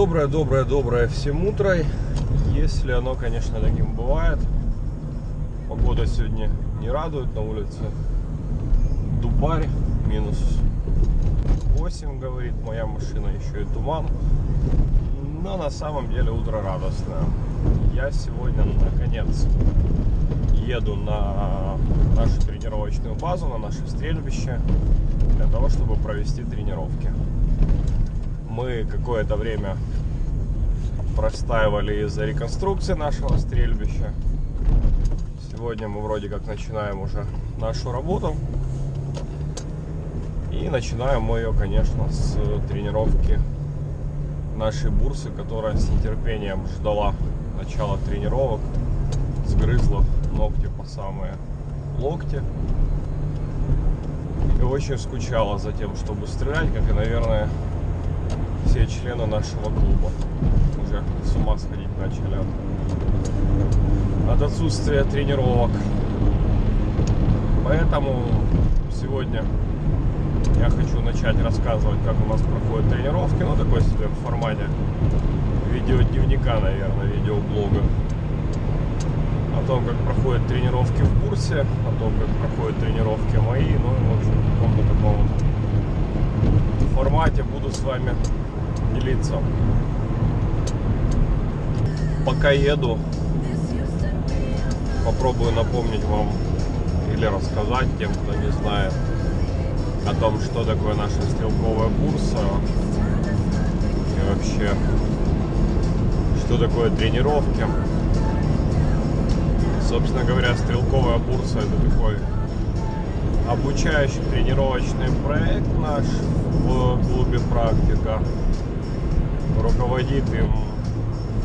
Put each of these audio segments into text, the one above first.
Доброе-доброе-доброе всем утро, если оно, конечно, таким бывает. Погода сегодня не радует, на улице дубарь, минус 8, говорит моя машина, еще и туман. Но на самом деле утро радостное. Я сегодня, наконец, еду на нашу тренировочную базу, на наше стрельбище, для того, чтобы провести тренировки мы какое-то время простаивали из-за реконструкции нашего стрельбища. Сегодня мы вроде как начинаем уже нашу работу. И начинаем мы ее, конечно, с тренировки нашей бурсы, которая с нетерпением ждала начала тренировок, сгрызла ногти по самые локти. И очень скучала за тем, чтобы стрелять, как и, наверное, все члены нашего клуба уже с ума сходить начали от, от отсутствия тренировок. Поэтому сегодня я хочу начать рассказывать, как у нас проходят тренировки, ну такой себе в формате видеодневника, наверное, видеоблога. О том, как проходят тренировки в курсе, о том, как проходят тренировки мои, ну и в общем в каком-то таком формате буду с вами делиться. Пока еду, попробую напомнить вам или рассказать тем, кто не знает о том, что такое наша стрелковая бурса и вообще, что такое тренировки. Собственно говоря, стрелковая бурса это такой обучающий тренировочный проект наш в клубе «Практика». Руководит им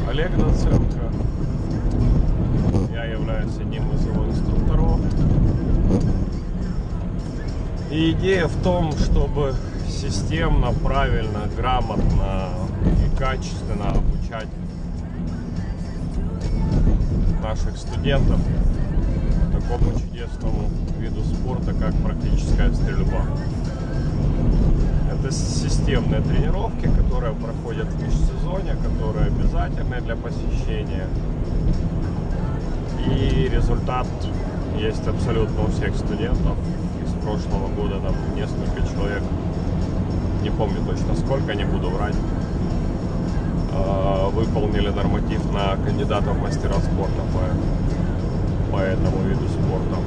Олег Доценко. Я являюсь одним из его инструкторов. И идея в том, чтобы системно, правильно, грамотно и качественно обучать наших студентов такому чудесному виду спорта, как практическая стрельба. Это системные тренировки, которые проходят в межсезонье, которые обязательны для посещения. И результат есть абсолютно у всех студентов. Из прошлого года там несколько человек, не помню точно сколько, не буду врать, а, выполнили норматив на кандидата в мастера спорта по, по этому виду спорта.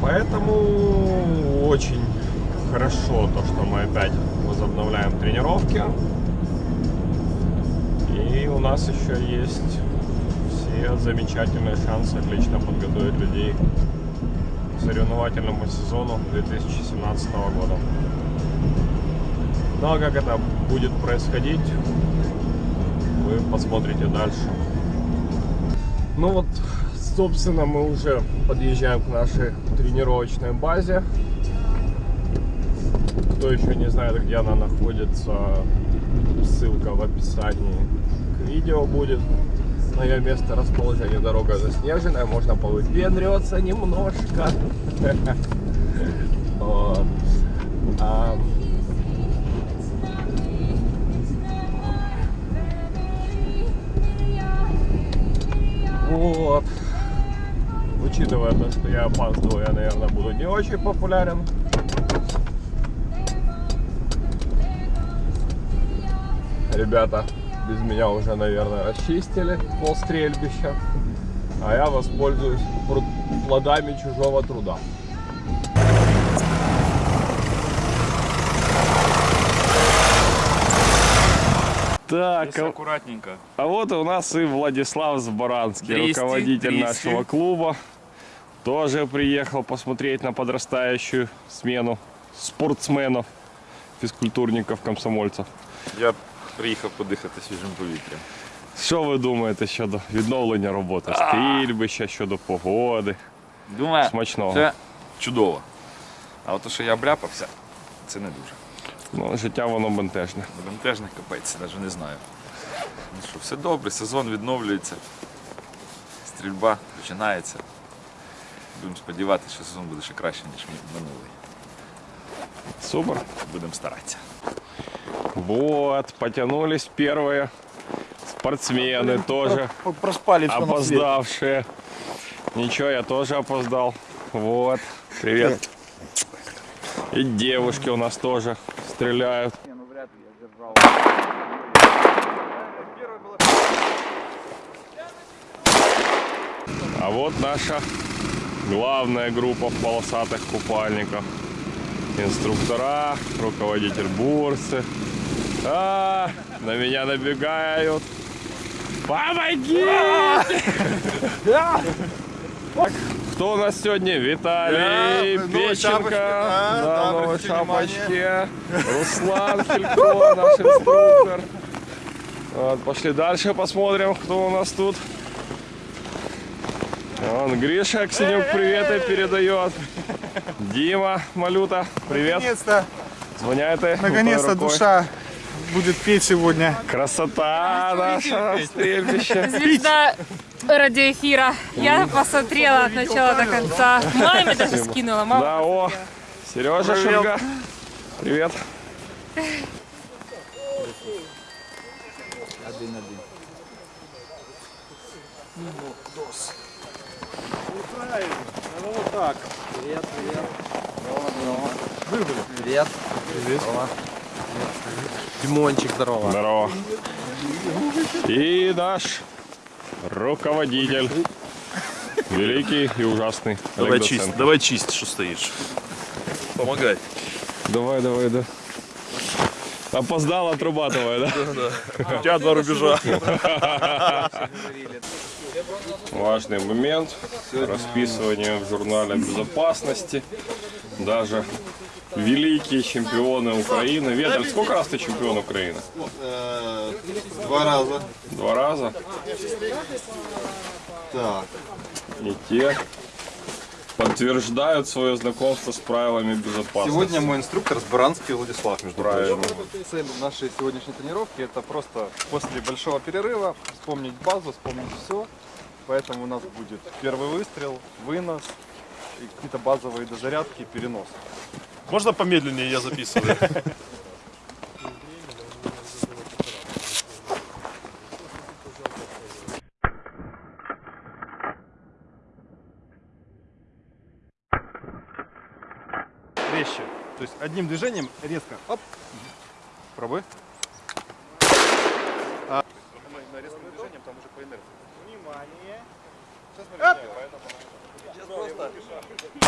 Поэтому очень хорошо то, что мы опять возобновляем тренировки. И у нас еще есть все замечательные шансы отлично подготовить людей к соревновательному сезону 2017 года. Ну а как это будет происходить, вы посмотрите дальше. Ну вот, собственно, мы уже подъезжаем к нашей тренировочной базе. Кто еще не знает, где она находится, ссылка в описании к видео будет. На ее место расположения дорога заснеженная, можно повыпендриваться немножко. А... Вот. Учитывая то, что я опаздываю, я, наверное, буду не очень популярен. Ребята без меня уже, наверное, расчистили пол стрельбища. А я воспользуюсь плодами чужого труда. Так, Здесь аккуратненько. А вот у нас и Владислав Збаранский, Трести, руководитель трести. нашего клуба. Тоже приехал посмотреть на подрастающую смену спортсменов, фізкультурників, комсомольців. Я приїхав подихати свіжим повітрям. Що ви думаєте щодо відновлення роботи стрільбища, щодо погоди? Думаю, Смачного. це чудово. А от те, що я обляпався, це не дуже. Ну, життя воно бентежне. Бентежний капець, навіть не знаю. Ну що, все добре, сезон відновлюється. Стрільба починається. Будемо сподіватися, що сезон буде ще краще, ніж минулий. Супер. Будемо старатися. Вот, потянулись первые спортсмены тоже, Проспали опоздавшие. Ничего, я тоже опоздал. Вот, привет. И девушки у нас тоже стреляют. Ну. А вот наша главная группа в полосатых купальниках. Инструктора, руководитель бурсы. А, на меня набегают. Помоги! Кто у нас сегодня? Виталий Да, Печенко. Да, Да, новой шапочке. Руслан Филько, наш инструктор. Вот, пошли дальше посмотрим, кто у нас тут. Вон Гриша Аксенюк приветы передает. Дима Малюта, привет. Наконец-то, Звоняет и наконец-то душа будет петь сегодня. Красота наша стрельбище. Звезда радиоэфира. Я посмотрела от начала до конца. Маме даже скинула. Мама Да, о, Сережа Шульга. Привет. Димончик, здорово. Здорово. И наш руководитель. Великий и ужасный. Давай чисть, Доценко. давай чисть, что стоишь. Помогай. Давай, давай, да. Опоздал, отрабатывай, да? У тебя два рубежа. Важный момент. Расписывание в журнале безопасности. Даже великие чемпионы Украины. Ветер, сколько раз ты чемпион Украины? Два раза. Два раза. Так. И те подтверждают свое знакомство с правилами безопасности. Сегодня мой инструктор Сбаранский Владислав, между Правильно. прочим. Цель нашей сегодняшней тренировки это просто после большого перерыва вспомнить базу, вспомнить все. Поэтому у нас будет первый выстрел, вынос, и какие-то базовые дозарядки, перенос. Можно помедленнее, я записываю. Резче. То есть одним движением резко. Оп. Пробуй. А... На резким движением там уже по инерции. Внимание. Сейчас смотрю, поэтому... Сейчас просто...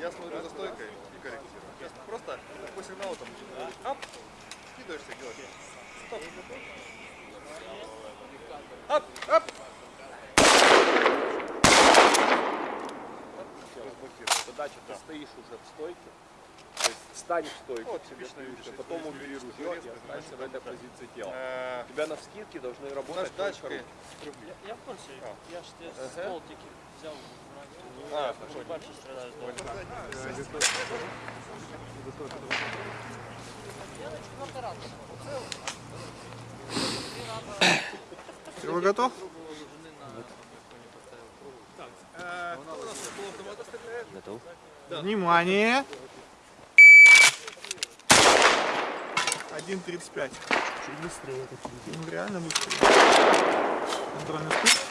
Я смотрю за стойкой и корректирую. Сейчас просто по сигналу там... Ап. Скидываешься, делаешь. Стоп. Ап, ап. Задача, ты стоишь уже в стойке, то есть встань в стойку, Вот, себе типичный стоишь, вид, потом убери ружье и останься в этой позиции тела. Э, У тебя на вскидке должны работать только руки. Я в курсі, я ж тебе Ага. ствол тільки взяв До Вы готов? Внимание. 1.35. Чуть быстрее. Ну реально быстрее. Контрольный спуск.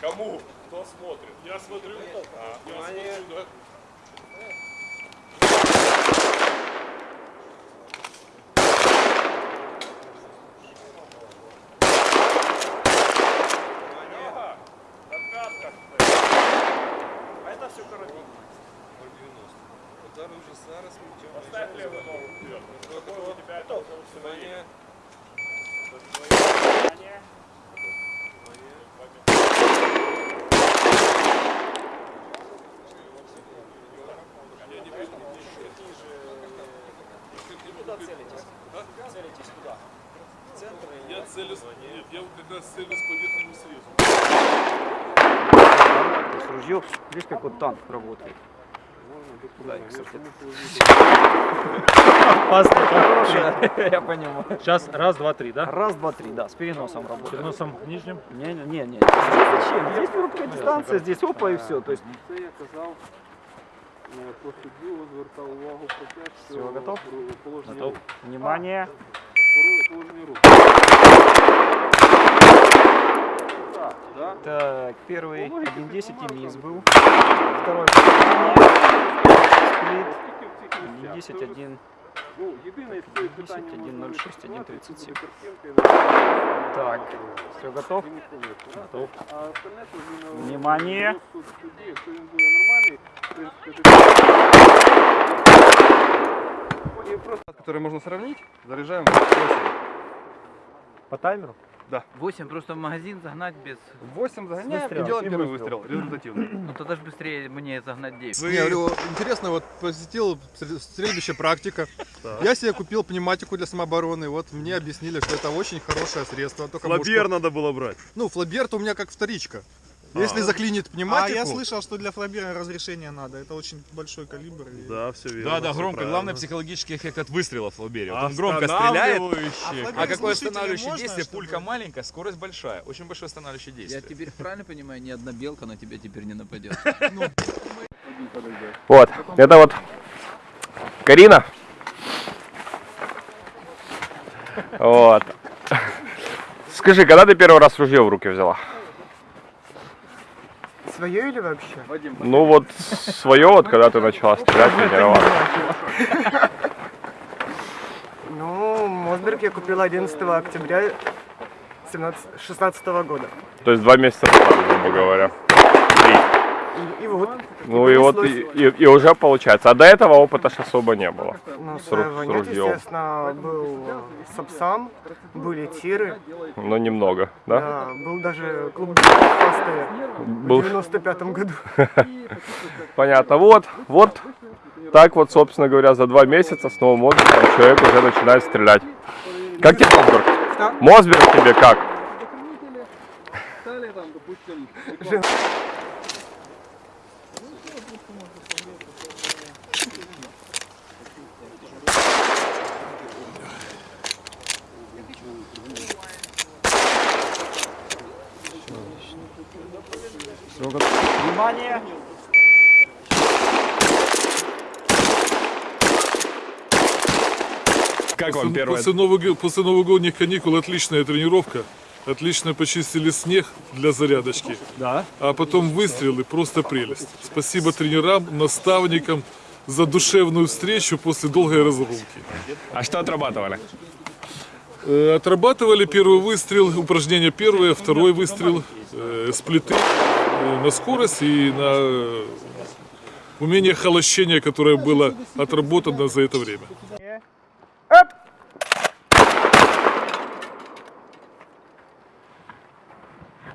Кому? Кто смотрит? Я смотрю. А, я смотрю, да. Ага, на пятках. А это все карабин. Поставь левую ногу вперед. Какой у тебя это уже установили? Куда целитесь? Целитесь куда? целюсь, нет, я как раз целюсь по верхнему срезу. Есть ружье, видишь, как вот танк работает. Опасно, хорошая. Я понимаю. Сейчас раз, два, три, да? Раз, два, три, да, с переносом работает. Переносом нижним. Не, не, не, не. Здесь зачем? Здесь короткая дистанция, здесь опа и все. То есть Просудило, звертав увагу про те, що Всього готов? положення готов. рук. Внимание. Положення рук. Так, первый 1-10 и мисс был. Второй. Сплит. 1-10-1. Ну, єдине з цих питань 1, можна 1.06, відпрацювати, 1.37. буде картинка, і Так, все готов? він ухилився, да? Готов. А остальне, то він, е, Внимание. розсуд судді, якщо він буде нормальний, в принципі, тоді... И просто, который можно сравнить, заряжаем 8. По таймеру? 8 просто в магазин загнать без... 8 загоняем Выстрел. и делаем И первый выстрел. выстрел, результативный. Ну тогда же быстрее мне загнать 9. Не, я говорю, интересно, вот посетил стрел- стрельбище практика. Я себе купил пневматику для самообороны. Вот мне объяснили, что это очень хорошее средство. Только Флабер мушку- надо было брать. Ну, флабер-то у меня как вторичка. Если А. заклинит А пневматику... я слышал, что для флабера разрешение надо. Это очень большой калибр. и- Да, все верно. Да, да, громко. правильно. Главное психологический эффект от выстрела в флабере. Вот он громко стреляет. А А какое останавливающее можно, действие? чтобы- Пулька маленькая, скорость большая. Очень большое останавливающее Я действие. теперь правильно понимаю, ни одна белка на тебя теперь не нападет. Вот, это вот Карина. Вот. Скажи, когда ты первый раз ружье в руки взяла? Свое или вообще? Ну вот свое, вот когда ты начала стрелять, тренироваться. Ну, Мосберг я купил 11 октября 2016 года. То есть два месяца назад, грубо говоря. И, вот. Ну и вот и, и- и уже получается. А до этого опыта ж особо не было. Ну, с ру- своего с нет, естественно, был э, Сапсан, были тиры, Но немного, да? да, был даже клуб «Фасты» в Был 95 году. Понятно. Вот, вот. Так вот, собственно говоря, за два месяца с новым отдыхом человек уже начинает стрелять. Как тебе Мосберг? Что? Мосберг тебе как? Далее там, допустим, Внимание! Как вам первое? После, нового- после новогодних каникул отличная тренировка. Отлично почистили снег для зарядочки. Да. А потом выстрелы, просто прелесть. Спасибо тренерам, наставникам за душевную встречу после долгой разрывки. А что отрабатывали? Э, Отрабатывали первый выстрел, упражнение первое, второй выстрел, э, сплиты на скорость и на э, умение холощения, которое было отработано за это время.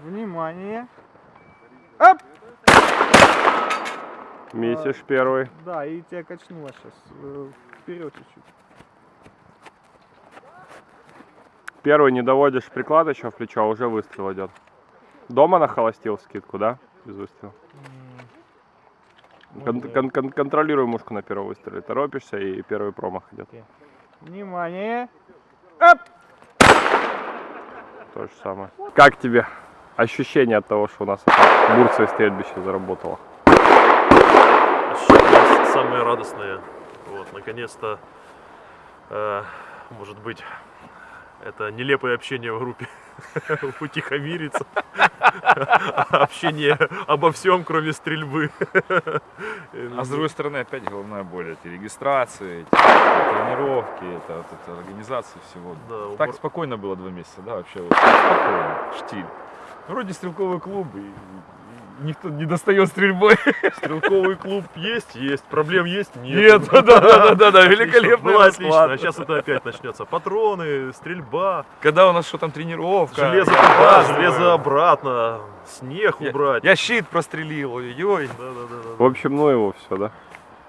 Внимание! Месяц первый. Да, и тебя качнуло сейчас вперед чуть-чуть. Первый не доводишь приклад еще в плечо, а уже выстрел идет. Дома нахолостил скидку, да? Без выстрела. Кон- кон- кон- контролируй мушку на первом выстреле. Торопишься и первый промах идет. Внимание! То же самое. Как тебе ощущение от того, что у нас Бурция стрельбище заработало? Ощущения самые радостные. Вот, наконец-то, э, может быть, это нелепое общение в группе утихомирится. Общение обо всем, кроме стрельбы. А с другой стороны, опять головная боль. Эти регистрации, эти тренировки, это, вот эта организация всего. Да, Так спокойно было два месяца, да, вообще вот, спокойно, штиль. Вроде стрелковый клуб, и никто не достает стрельбой. Стрелковый клуб есть, есть. Проблем есть? Нет, да, да, да, да, да, великолепный Было отлично. А сейчас это опять начнется. Патроны, стрельба, Когда у нас что там тренировка. железо туда, железо обратно, снег убрать. Я щит прострелил, ой-ой. Да, да, да, да. В общем, ну его все, да?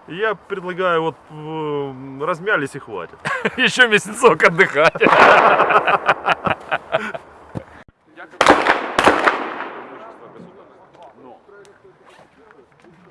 Я предлагаю, вот э, размялись и хватит. Еще месяцок отдыхать.